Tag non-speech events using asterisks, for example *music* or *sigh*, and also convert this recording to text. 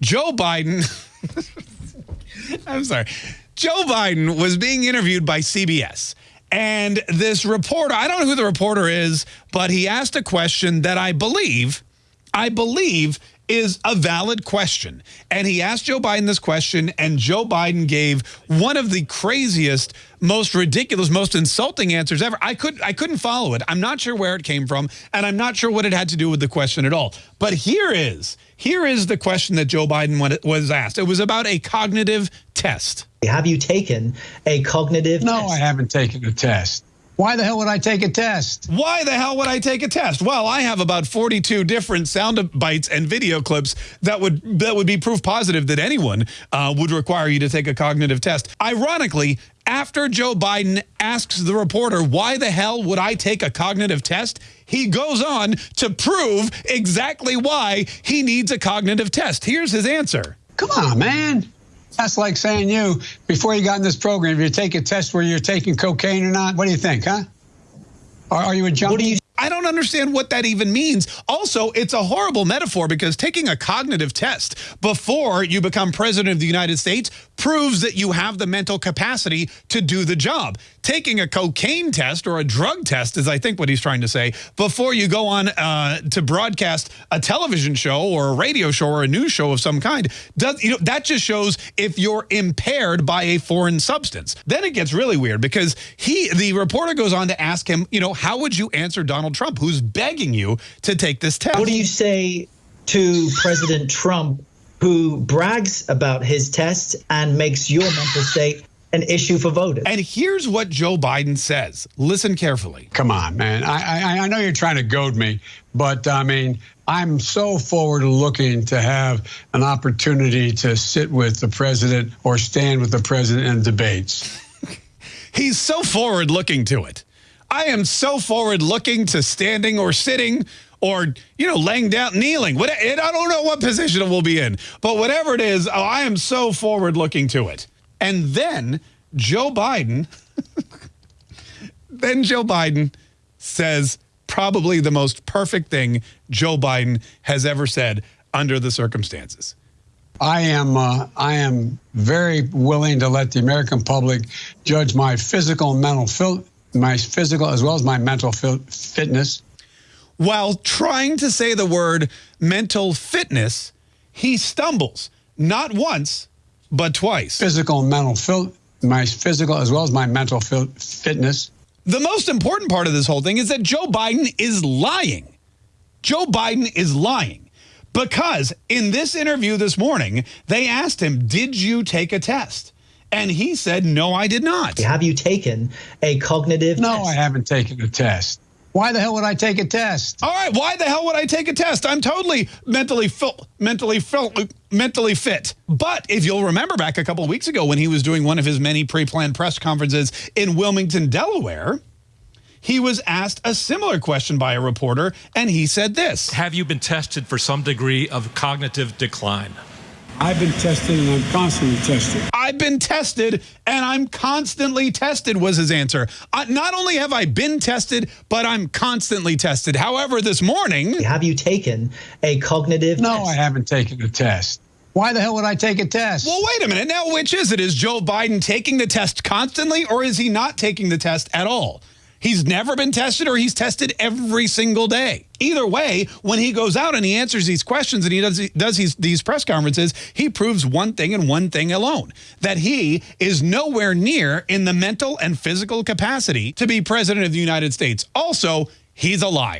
Joe Biden, *laughs* I'm sorry, Joe Biden was being interviewed by CBS. And this reporter, I don't know who the reporter is, but he asked a question that I believe, I believe is a valid question. And he asked Joe Biden this question, and Joe Biden gave one of the craziest, most ridiculous, most insulting answers ever. I, could, I couldn't follow it. I'm not sure where it came from, and I'm not sure what it had to do with the question at all. But here is, here is the question that Joe Biden was asked. It was about a cognitive test. Have you taken a cognitive no, test? I haven't taken a test. Why the hell would I take a test? Why the hell would I take a test? Well, I have about 42 different sound bites and video clips that would that would be proof positive that anyone uh, would require you to take a cognitive test. Ironically, after Joe Biden asks the reporter, why the hell would I take a cognitive test? He goes on to prove exactly why he needs a cognitive test. Here's his answer. Come on, man. That's like saying you, before you got in this program, you take a test where you're taking cocaine or not, what do you think, huh? Are, are you a junkie? What do you I don't understand what that even means. Also, it's a horrible metaphor because taking a cognitive test before you become president of the United States proves that you have the mental capacity to do the job. Taking a cocaine test or a drug test is, I think, what he's trying to say, before you go on uh, to broadcast a television show or a radio show or a news show of some kind, does you know that just shows if you're impaired by a foreign substance. Then it gets really weird because he, the reporter goes on to ask him, you know, how would you answer Donald Trump, who's begging you to take this test? What do you say to President Trump who brags about his tests and makes your mental state an issue for voters. And here's what Joe Biden says. Listen carefully. Come on, man. I, I, I know you're trying to goad me, but I mean, I'm so forward looking to have an opportunity to sit with the president or stand with the president in debates. *laughs* He's so forward looking to it. I am so forward looking to standing or sitting or, you know, laying down, kneeling. What, I don't know what position it will be in, but whatever it is, oh, I am so forward looking to it. And then Joe Biden, *laughs* then Joe Biden says probably the most perfect thing Joe Biden has ever said under the circumstances. I am uh, I am very willing to let the American public judge my physical and mental my physical as well as my mental fitness while trying to say the word mental fitness, he stumbles, not once, but twice. Physical and mental, my physical as well as my mental fitness. The most important part of this whole thing is that Joe Biden is lying. Joe Biden is lying because in this interview this morning, they asked him, did you take a test? And he said, no, I did not. Have you taken a cognitive no, test? I haven't taken a test. Why the hell would I take a test? All right, why the hell would I take a test? I'm totally mentally mentally mentally fit. But if you'll remember back a couple of weeks ago when he was doing one of his many pre-planned press conferences in Wilmington, Delaware, he was asked a similar question by a reporter, and he said this. Have you been tested for some degree of cognitive decline? I've been tested and I'm constantly tested. I've been tested and I'm constantly tested was his answer. Uh, not only have I been tested, but I'm constantly tested. However, this morning... Have you taken a cognitive No, test? I haven't taken a test. Why the hell would I take a test? Well, wait a minute. Now, which is it? Is Joe Biden taking the test constantly or is he not taking the test at all? He's never been tested or he's tested every single day. Either way, when he goes out and he answers these questions and he does, does these, these press conferences, he proves one thing and one thing alone, that he is nowhere near in the mental and physical capacity to be president of the United States. Also, he's a liar.